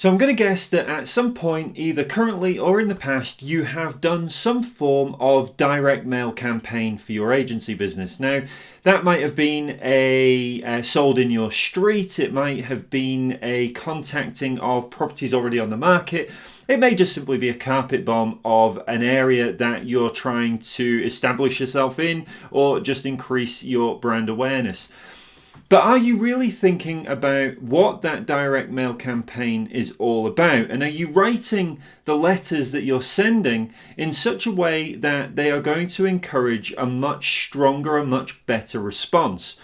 So I'm going to guess that at some point, either currently or in the past, you have done some form of direct mail campaign for your agency business. Now, that might have been a, a sold in your street, it might have been a contacting of properties already on the market. It may just simply be a carpet bomb of an area that you're trying to establish yourself in or just increase your brand awareness. But are you really thinking about what that direct mail campaign is all about? And are you writing the letters that you're sending in such a way that they are going to encourage a much stronger, a much better response?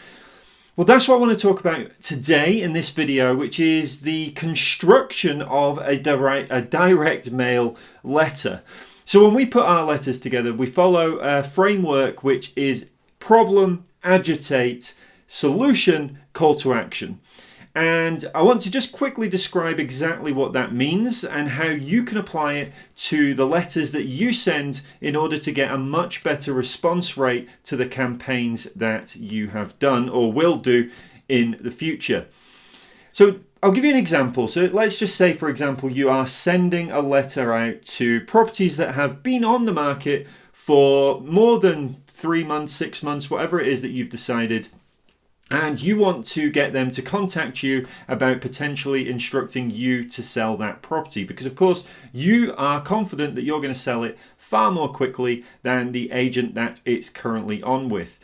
Well, that's what I want to talk about today in this video, which is the construction of a direct, a direct mail letter. So when we put our letters together, we follow a framework which is problem, agitate, solution, call to action. And I want to just quickly describe exactly what that means and how you can apply it to the letters that you send in order to get a much better response rate to the campaigns that you have done or will do in the future. So I'll give you an example. So let's just say, for example, you are sending a letter out to properties that have been on the market for more than three months, six months, whatever it is that you've decided and you want to get them to contact you about potentially instructing you to sell that property because of course you are confident that you're going to sell it far more quickly than the agent that it's currently on with.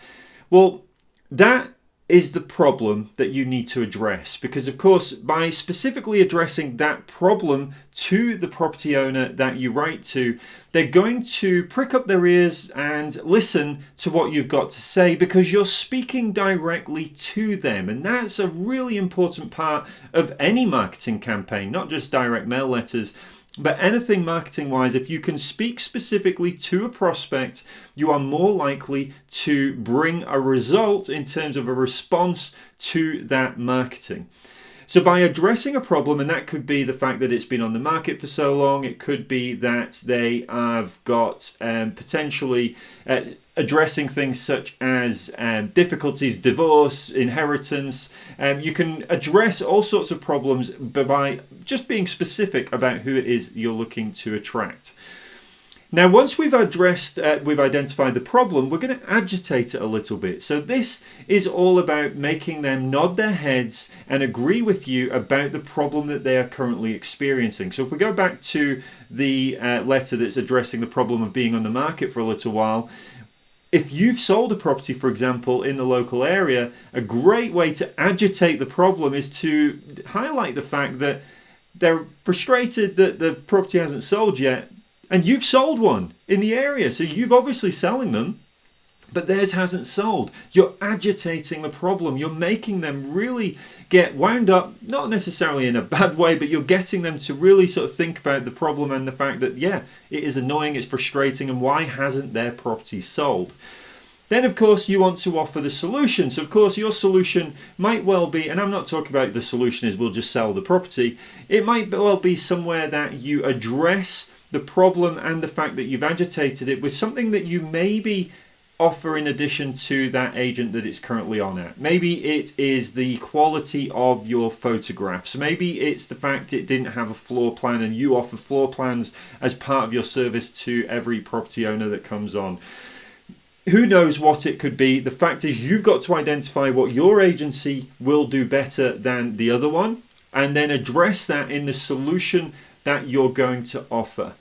Well, that is the problem that you need to address. Because of course by specifically addressing that problem to the property owner that you write to they're going to prick up their ears and listen to what you've got to say because you're speaking directly to them. And that's a really important part of any marketing campaign not just direct mail letters but anything marketing wise, if you can speak specifically to a prospect, you are more likely to bring a result in terms of a response to that marketing. So by addressing a problem, and that could be the fact that it's been on the market for so long, it could be that they have got um, potentially uh, addressing things such as um, difficulties, divorce, inheritance. Um, you can address all sorts of problems by just being specific about who it is you're looking to attract. Now, once we've addressed, uh, we've identified the problem, we're going to agitate it a little bit. So this is all about making them nod their heads and agree with you about the problem that they are currently experiencing. So if we go back to the uh, letter that's addressing the problem of being on the market for a little while, if you've sold a property, for example, in the local area, a great way to agitate the problem is to highlight the fact that they're frustrated that the property hasn't sold yet, and you've sold one in the area. So you've obviously selling them, but theirs hasn't sold. You're agitating the problem. You're making them really get wound up, not necessarily in a bad way, but you're getting them to really sort of think about the problem and the fact that, yeah, it is annoying, it's frustrating, and why hasn't their property sold? Then, of course, you want to offer the solution. So, of course, your solution might well be, and I'm not talking about the solution is we'll just sell the property. It might well be somewhere that you address the problem and the fact that you've agitated it with something that you maybe offer in addition to that agent that it's currently on at. Maybe it is the quality of your photographs. Maybe it's the fact it didn't have a floor plan and you offer floor plans as part of your service to every property owner that comes on. Who knows what it could be? The fact is you've got to identify what your agency will do better than the other one and then address that in the solution that you're going to offer.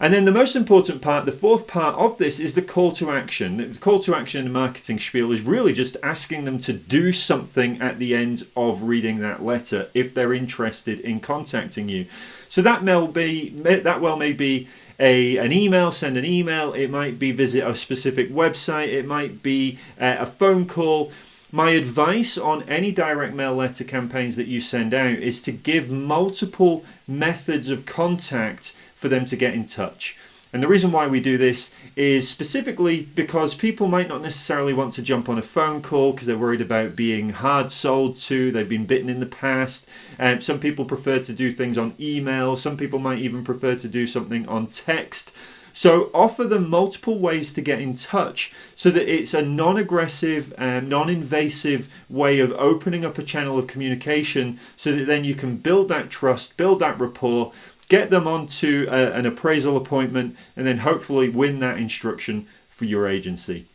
And then the most important part, the fourth part of this is the call to action. The call to action in the marketing spiel is really just asking them to do something at the end of reading that letter if they're interested in contacting you. So that may be that well may be a an email, send an email. It might be visit a specific website. It might be uh, a phone call. My advice on any direct mail letter campaigns that you send out is to give multiple methods of contact for them to get in touch. And the reason why we do this is specifically because people might not necessarily want to jump on a phone call because they're worried about being hard sold to, they've been bitten in the past. Um, some people prefer to do things on email, some people might even prefer to do something on text. So offer them multiple ways to get in touch so that it's a non aggressive, um, non invasive way of opening up a channel of communication so that then you can build that trust, build that rapport, get them onto a, an appraisal appointment, and then hopefully win that instruction for your agency.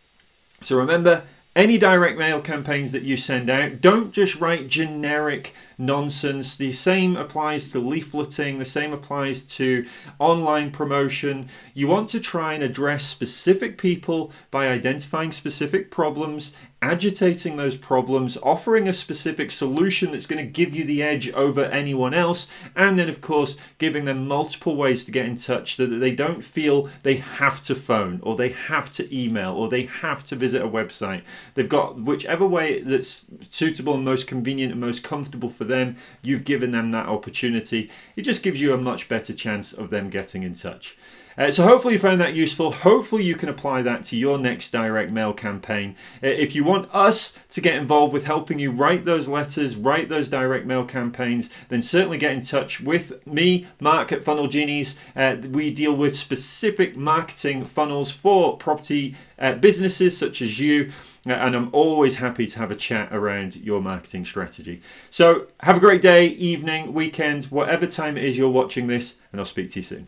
So remember, any direct mail campaigns that you send out, don't just write generic nonsense. The same applies to leafleting, the same applies to online promotion. You want to try and address specific people by identifying specific problems agitating those problems, offering a specific solution that's going to give you the edge over anyone else, and then, of course, giving them multiple ways to get in touch so that they don't feel they have to phone or they have to email or they have to visit a website. They've got whichever way that's suitable and most convenient and most comfortable for them, you've given them that opportunity. It just gives you a much better chance of them getting in touch. Uh, so hopefully you found that useful. Hopefully you can apply that to your next direct mail campaign. Uh, if you want us to get involved with helping you write those letters, write those direct mail campaigns, then certainly get in touch with me, Mark at Funnel Genies. Uh, we deal with specific marketing funnels for property uh, businesses such as you uh, and I'm always happy to have a chat around your marketing strategy. So, have a great day, evening, weekend, whatever time it is you're watching this, and I'll speak to you soon.